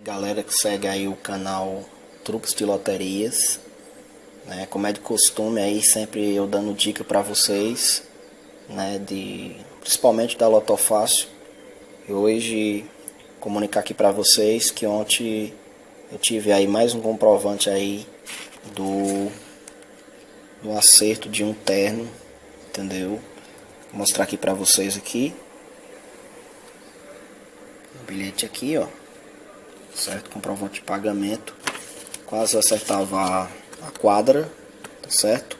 Galera que segue aí o canal Truques de Loterias, né? Como é de costume aí sempre eu dando dica para vocês, né? De principalmente da Lotofácil. E hoje comunicar aqui para vocês que ontem eu tive aí mais um comprovante aí do do acerto de um terno, entendeu? Vou mostrar aqui para vocês aqui. O bilhete aqui, ó certo? Comprovante de pagamento. Quase acertava a quadra, tá certo?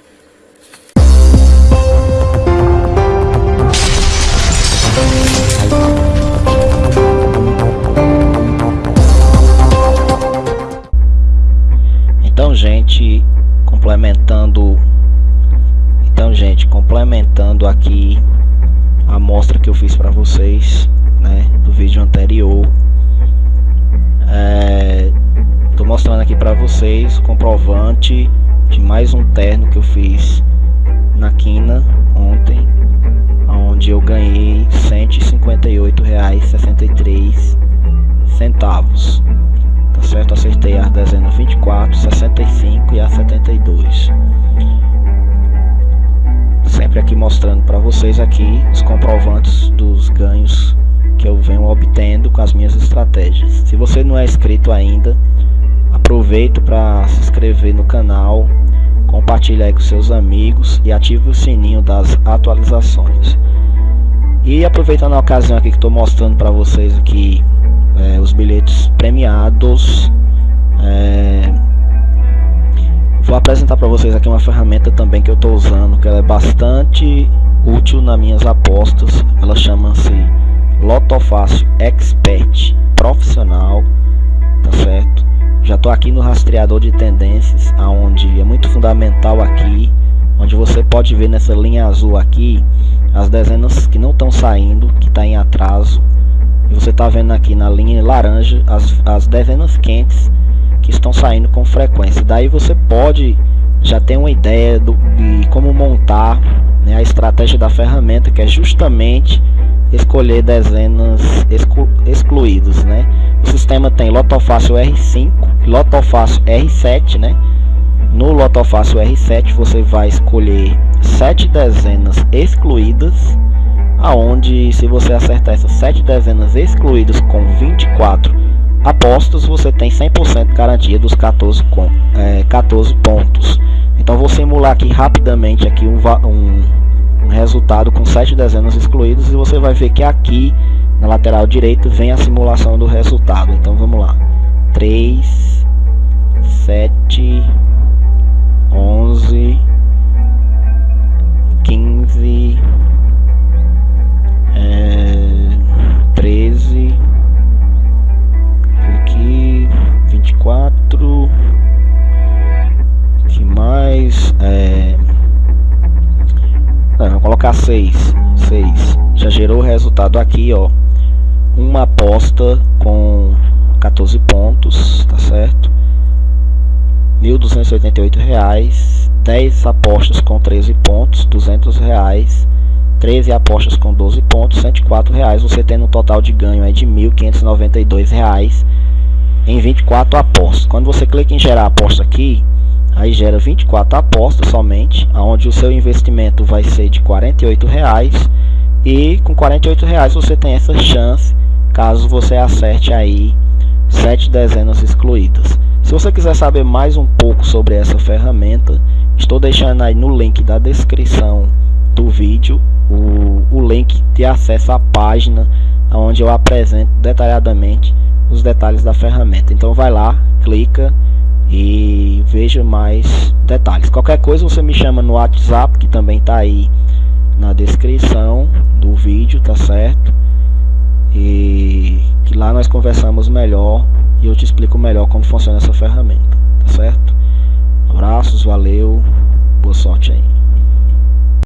Então, gente, complementando Então, gente, complementando aqui a amostra que eu fiz para vocês, né, do vídeo anterior Estou é, mostrando aqui para vocês comprovante de mais um terno que eu fiz na quina ontem, onde eu ganhei R$ 158,63 centavos. Tá certo? Acertei as dezenas 24, 65 e a 72. Sempre aqui mostrando para vocês aqui os comprovantes dos ganhos com as minhas estratégias. Se você não é inscrito ainda, aproveita para se inscrever no canal, compartilhe aí com seus amigos e ative o sininho das atualizações. E aproveitando a ocasião aqui que estou mostrando para vocês aqui é, os bilhetes premiados, é, vou apresentar para vocês aqui uma ferramenta também que eu estou usando, que ela é bastante útil nas minhas apostas. Ela chama-se Lotofácil Expert profissional, tá certo? Já estou aqui no rastreador de tendências, aonde é muito fundamental aqui, onde você pode ver nessa linha azul aqui as dezenas que não estão saindo, que está em atraso. E você está vendo aqui na linha laranja as, as dezenas quentes que estão saindo com frequência. Daí você pode já ter uma ideia do, de como montar né, a estratégia da ferramenta, que é justamente escolher dezenas exclu excluídas, né? O sistema tem Lotofácil R5 e Lotofácil R7, né? No Lotofácil R7 você vai escolher sete dezenas excluídas, aonde se você acertar essas sete dezenas excluídas com 24 apostas, você tem 100% garantia dos 14, com, é, 14 pontos. Então vou simular aqui rapidamente aqui um um resultado com sete dezenas excluídas e você vai ver que aqui na lateral direita vem a simulação do resultado. Então vamos lá. 3, 7, 11, 15, é, 13, aqui 24, que mais? É, vou colocar 6. 6. Já gerou o resultado aqui, ó. Uma aposta com 14 pontos, tá certo? 1.288 reais, 10 apostas com 13 pontos, 200 reais, 13 apostas com 12 pontos, 104 reais, você tendo um total de ganho aí de 1.592 reais em 24 apostas. Quando você clica em gerar aposta aqui, aí gera 24 apostas somente, onde o seu investimento vai ser de 48 reais e com 48 reais você tem essa chance caso você acerte aí sete dezenas excluídas. Se você quiser saber mais um pouco sobre essa ferramenta, estou deixando aí no link da descrição do vídeo o, o link de acesso à página onde eu apresento detalhadamente os detalhes da ferramenta. Então vai lá, clica e veja mais detalhes. Qualquer coisa você me chama no WhatsApp, que também está aí na descrição do vídeo, tá certo? E que lá nós conversamos melhor e eu te explico melhor como funciona essa ferramenta, tá certo? Abraços, valeu, boa sorte aí.